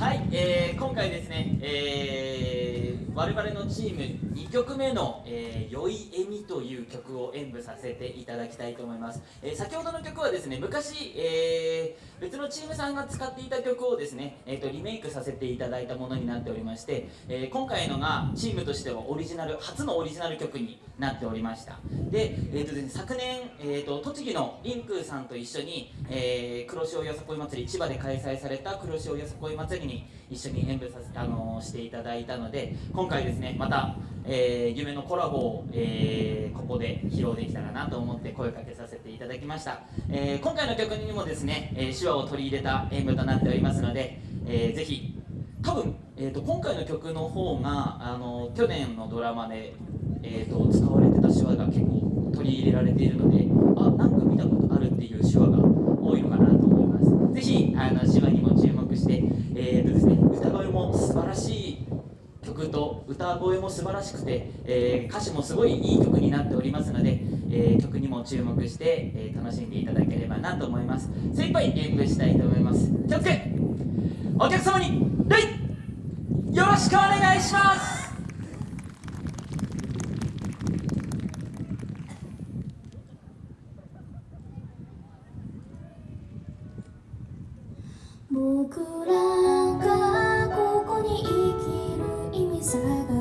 はい、えー、今回ですね、えー、我々のチーム2曲目の「えー、酔いえみ」という曲を演舞させていただきたいと思います、えー、先ほどの曲はですね昔、えー、別のチームさんが使っていた曲をですね、えーと、リメイクさせていただいたものになっておりまして、え、今回のがチームとしてはオリジナル初のオリジナル曲になっておりました。で,、えーとですね、昨年、えーと、栃木のリンクさんと一緒に、え、黒潮よさこい祭り千葉で開催された黒潮よさこい祭りに一緒に演舞させあの、していただいたので今回回ですねまた、えー、夢のコラボを、えー、ここで披露できたらなと思って声かけさせていただきました、えー、今回の曲にもですね、え手話を取り入れた演舞となっておりますので、えー、ぜひ多分、えーと、今回の曲の方があの去年のドラマで、えーと、使われてた手話が結構取り入れられているのであなんか見たことあるっていう手話が多いのかなと思いますぜひあの手話にも注目して、えーとですね、歌声も素晴らしい曲と歌声も素晴らしくて、えー、歌詞もすごいいい曲になっておりますので、えー、曲にも注目して、えー、楽しんでいただければなと思います。精一杯演舞したいと思います。気をつけお客様に礼よろしくお願いします。僕ら 사과